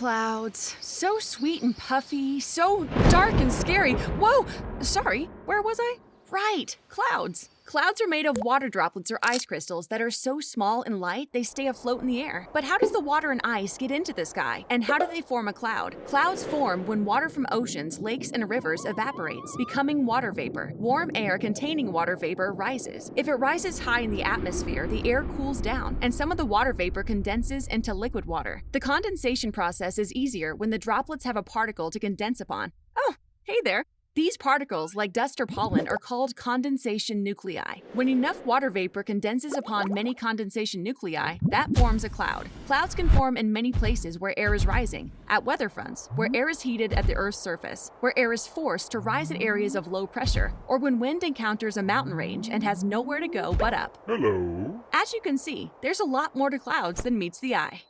clouds. So sweet and puffy, so dark and scary. Whoa! Sorry, where was I? Right, clouds. Clouds are made of water droplets or ice crystals that are so small and light they stay afloat in the air. But how does the water and ice get into the sky? And how do they form a cloud? Clouds form when water from oceans, lakes, and rivers evaporates, becoming water vapor. Warm air containing water vapor rises. If it rises high in the atmosphere, the air cools down, and some of the water vapor condenses into liquid water. The condensation process is easier when the droplets have a particle to condense upon. Oh, hey there! These particles, like dust or pollen, are called condensation nuclei. When enough water vapor condenses upon many condensation nuclei, that forms a cloud. Clouds can form in many places where air is rising, at weather fronts, where air is heated at the Earth's surface, where air is forced to rise at areas of low pressure, or when wind encounters a mountain range and has nowhere to go but up. Hello. As you can see, there's a lot more to clouds than meets the eye.